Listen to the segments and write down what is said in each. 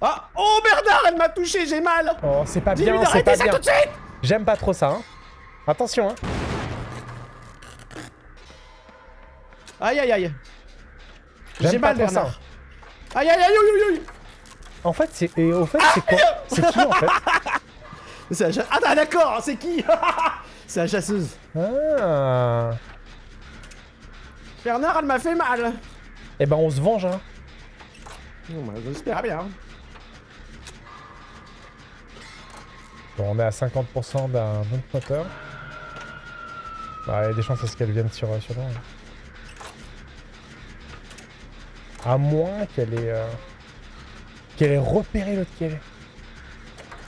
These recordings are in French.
Ah Oh Bernard, elle m'a touché, j'ai mal Oh, c'est pas bien, c'est pas ça bien. tout de suite J'aime pas trop ça, hein. Attention, hein. Aïe aïe aïe J'ai mal trop ça. Bernard Aïe aïe aïe aïe aïe aïe En fait, c'est... Et au fait, c'est quoi? C'est qui, en fait? Ah d'accord, c'est qui? C'est la chasseuse Ah... Bernard, elle m'a fait mal Eh ben, on se venge, hein. Bon bah, j'espère bien Bon, on est à 50% d'un autre moteur. Bah, il y a des chances à ce qu'elle vienne sur, sur nous. hein. À moins qu'elle ait... euh, Qu'elle ait repéré l'autre qui est.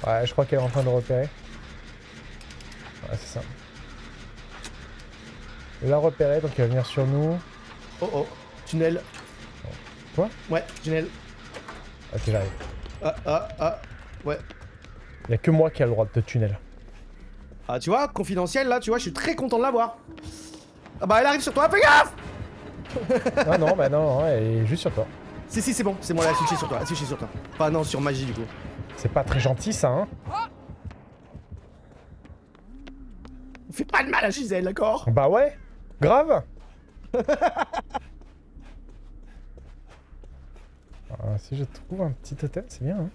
Ouais, je crois qu'elle est en train de repérer. Ouais, c'est ça. Elle l'a repéré, donc elle va venir sur nous. Oh oh, tunnel. Quoi? Ouais, tunnel. Ok, j'arrive. Ah ah ah, ouais. Il y a que moi qui a le droit de te tunnel. Ah tu vois, confidentiel là, tu vois, je suis très content de l'avoir. Ah bah elle arrive sur toi, fais gaffe non, non, bah non, elle est juste sur toi. Si si c'est bon, c'est moi là, switché sur toi, switché sur toi. Pas non, sur magie du coup. C'est pas très gentil, ça, hein On fait pas de mal à Gisèle, d'accord? Bah ouais Grave. Ah, Si je trouve un petit totem, c'est bien, hein.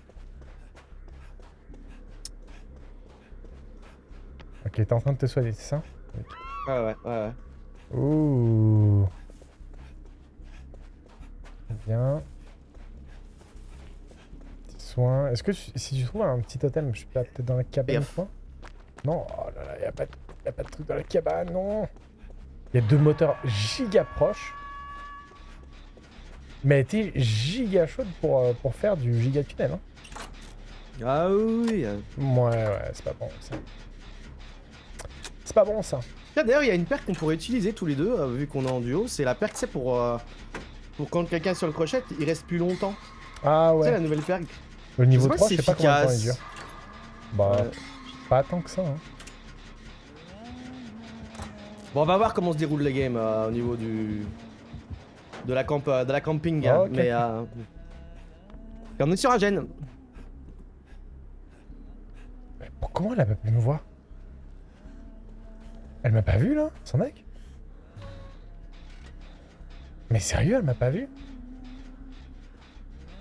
Ok, t'es en train de te soigner, c'est ça? Ouais ouais ouais ouais. Ouh. Bien. Petit soin. Est-ce que tu- si tu trouves un petit totem, je suis pas peut-être dans la cabane quoi Non, oh là là, y a pas, de- y a pas de truc dans la cabane, non Il y a deux moteurs giga proches. Mais elle était giga chaude pour, euh, pour faire du giga tunnel. Hein. Ah oui. euh. Ouais, ouais, c'est pas bon ça. C'est pas bon ça. Tiens, D'ailleurs, il y a une perque qu'on pourrait utiliser tous les deux, euh, vu qu'on est en duo. C'est la perque, c'est pour, euh, pour quand quelqu'un est sur le crochet, il reste plus longtemps. Ah ouais. la nouvelle perque. Le niveau pas 3, si je sais pas combien de temps il dure. Bah, Ouais. pas tant que ça. Hein. Bon, on va voir comment se déroule les games euh, au niveau du. de la, camp, euh, de la camping. Hein. Mais. Euh... On est sur un gène. Mais comment elle a pas pu me voir Elle m'a pas vu là, son mec? Mais sérieux, elle m'a pas vu?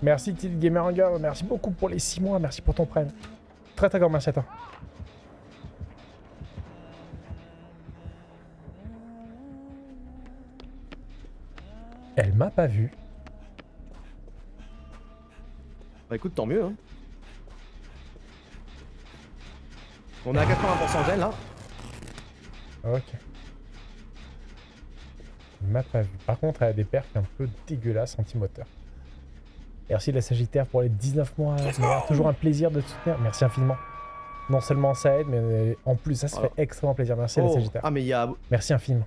Merci Tilt Gamer merci beaucoup pour les 6 mois, merci pour ton prêt. Très très grand merci à toi. Elle m'a pas vu. Bah écoute, tant mieux. Hein. On est à 80% gène là. Ok. Elle m'a pas vu. Par contre, elle a des pertes un peu dégueulasses anti-moteur. Merci la Sagittaire pour les 19 mois. C'est toujours un plaisir de te soutenir. Merci infiniment. Non seulement ça aide, mais en plus ça se Voilà. fait extrêmement plaisir. Merci la Oh. Sagittaire. Ah, mais il y a. Merci infiniment.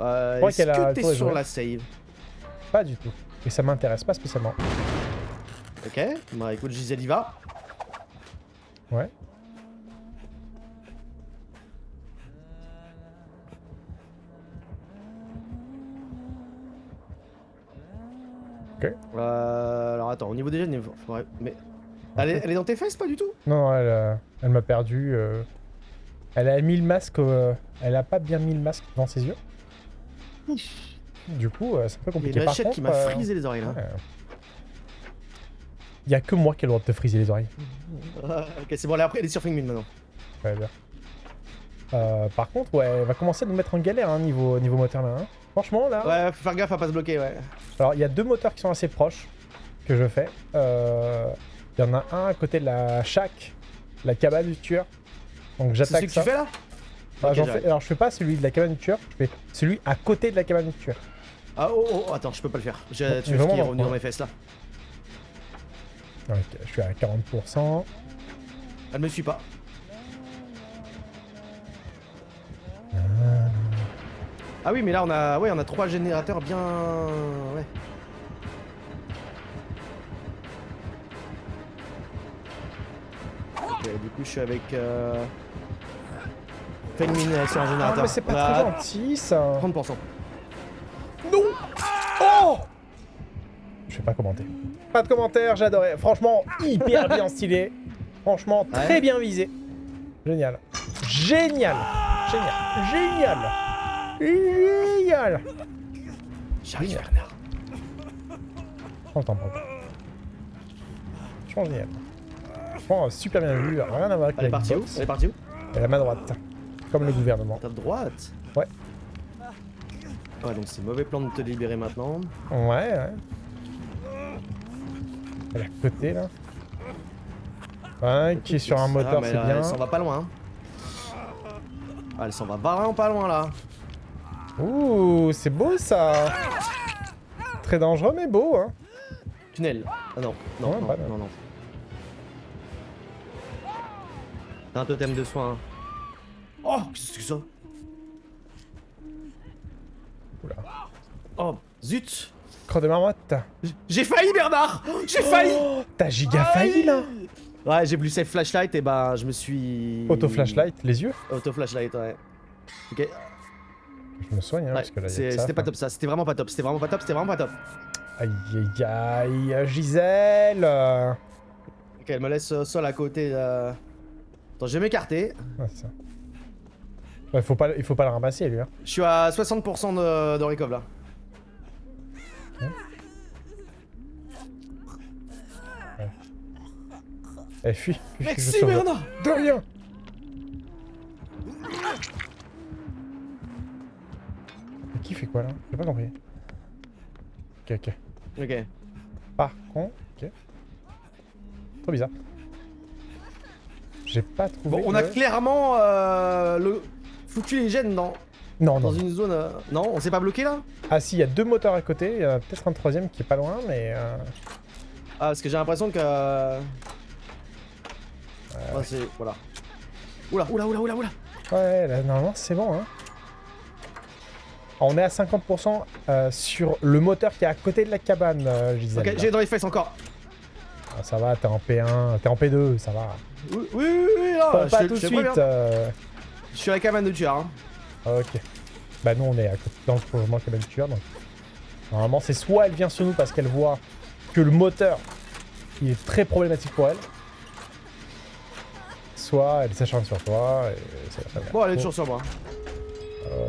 Euh, Est-ce a que t'es sur la save Pas du tout. Et ça m'intéresse pas spécialement. Ok. Bah écoute, Gisèle y va. Ouais. Euh, alors attends, au niveau des il faudrait- Mais. Elle est, elle est dans tes fesses, pas du tout? Non, elle, euh, elle m'a perdu. euh, Elle a mis le masque. euh, Elle a pas bien mis le masque dans ses yeux? Du coup, euh, c'est un peu Il y a compliqué. hachette qui m'a euh, frisé les oreilles là. Il y a que moi qui ai le droit de te friser les oreilles. Ah, ok, c'est bon, est, après, elle est sur Fingmin maintenant. Ouais, bien. Euh, par contre, ouais, elle va commencer à nous mettre en galère hein, niveau, niveau moteur là. hein. Franchement, là. Ouais, faut faire gaffe à pas se bloquer, ouais. Alors, il y a deux moteurs qui sont assez proches que je fais. Euh, Il y en a un à côté de la shack, la cabane du tueur. Donc, C'est celui j'attaque que tu fais là? Fais- Alors, je fais pas celui de la cabane du tueur, je fais celui à côté de la cabane du tueur. Ah oh, oh, oh, attends, je peux pas le faire. Non, tu veux qui est dans revenu dans mes fesses là Ok, je suis à 40%. Elle me suit pas. Ah oui, mais là on a, ouais, on a trois générateurs bien, ouais. Ok, du coup, je suis avec. Euh... Fais une mine sur un Ah, générateur. mais c'est pas Là, très gentil, ça. 30%. Non Oh Je vais pas commenter. Pas de commentaire, j'adorais. Franchement, hyper bien stylé. Franchement, très Ouais. bien visé. Génial. Génial. Génial. Génial. Génial. J'arrive, Génial. Bernard. Prends le temps, prends le temps. Franchement, génial. Franchement, super bien vu. Rien à voir avec Elle est partie où? Elle est partie où? Elle est à ma droite. Comme le gouvernement. Ta droite Ouais. Ouais, donc c'est mauvais plan de te libérer maintenant. Ouais, ouais. Elle est à côté, là. Ouais, qui est sur un moteur, c'est bien. Elle s'en va pas loin. hein. Ah, elle s'en va vraiment pas loin là. Ouh, c'est beau ça Très dangereux mais beau hein Tunnel. Ah non, non, Ouais, non, non, non. T'as un totem de soin. Oh, qu'est-ce que c'est que ça? Oula. Oh, zut Croix de marmotte J'ai failli Bernard J'ai failli Oh, T'as giga failli là Ouais, j'ai voulu save flashlight et bah je me suis... Auto flashlight, les yeux? Auto flashlight, ouais. Ok, Je me soigne hein, ouais, parce que là c'était pas top ça, c'était vraiment pas top, c'était vraiment pas top, c'était vraiment pas top. Aïe aïe aïe, Gisèle euh. Ok, elle me laisse euh, seul à côté. euh. Attends, je vais m'écarter. Ouais, c'est ça. Ouais, faut pas, il faut pas le ramasser lui hein. Je suis à 60% de, de recov là. Eh fuis, fuis, fuis, Merci. Bernard De rien Mais qui fait quoi là? J'ai pas compris. Ok ok. Ok. Par contre, ok. Trop bizarre. J'ai pas trouvé. Bon, on a clairement euh, le foutu les gènes dans, Non, dans non. une zone. euh, Non, on s'est pas bloqué là? Ah si, il y a deux moteurs à côté. Il y en a peut-être un troisième qui est pas loin, mais. euh, Ah, parce que j'ai l'impression que. euh, ah, c'est. Voilà. Oula, oula, oula, oula, oula Ouais, là, normalement c'est bon. Hein. On est à 50% euh, sur le moteur qui est à côté de la cabane, euh, Gisèle. Ok, j'ai dans les fesses encore. Ah, ça va, t'es en P1, t'es en P2, ça va. Oui, oui, oui, oui, là, Pas, je pas tout de suite. Je suis à la cabane de tueur. Hein. Ok. Bah nous on est à côté dans le prolongement cabane tueur donc. Normalement c'est soit elle vient sur nous parce qu'elle voit que le moteur il est très problématique pour elle. Soit elle s'acharne sur toi et de la- Bon, elle est toujours sur moi.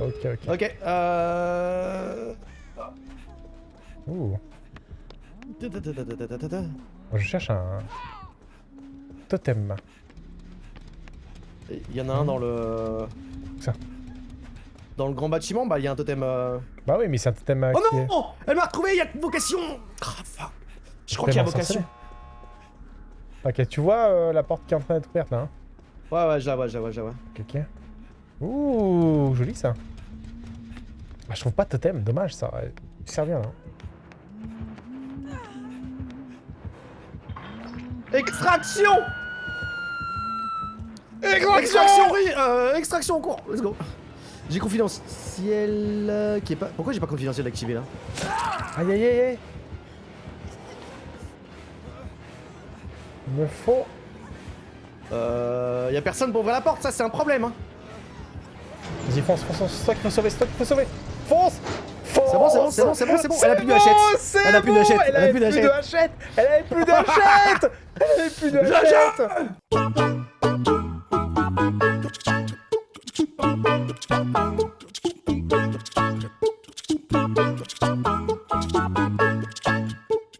Ok ok. Ok, euh. Ouh. Ta-ta-ta-ta-ta-ta-ta. Je cherche un totem. Il y en a un dans le. Ça. Dans le grand bâtiment, bah il y a un totem. euh, Bah oui mais c'est un totem euh, Oh qui est... non Elle m'a retrouvé, il y a vocation fuck. Je crois qu'il y a vocation. Ok tu vois euh, la porte qui est en train d'être ouverte là hein Ouais, ouais, je la vois, je la vois, je la vois. Ok ok. Ouh joli ça. Ah, je trouve pas de totem, dommage ça. aurait servi là. Extraction Extraction, oui euh, Extraction en cours. Let's go. J'ai confidentiel euh, qui est pas... Pourquoi j'ai pas confidentiel activé là Aïe aïe aïe aïe. Il me faut... Euh... Y a personne pour ouvrir la porte, ça c'est un problème hein. Vas-y fonce, fonce, fonce, c'est toi qu'il faut sauver, c'est toi qu'il faut sauver. Fonce Fonce C'est bon, c'est bon, c'est bon, c'est bon, c'est bon. Elle a plus de hachette. c'est Elle a plus de bon, hachette, Elle a avait plus de plus de hachette. Elle avait plus de hachette Elle avait plus de hachette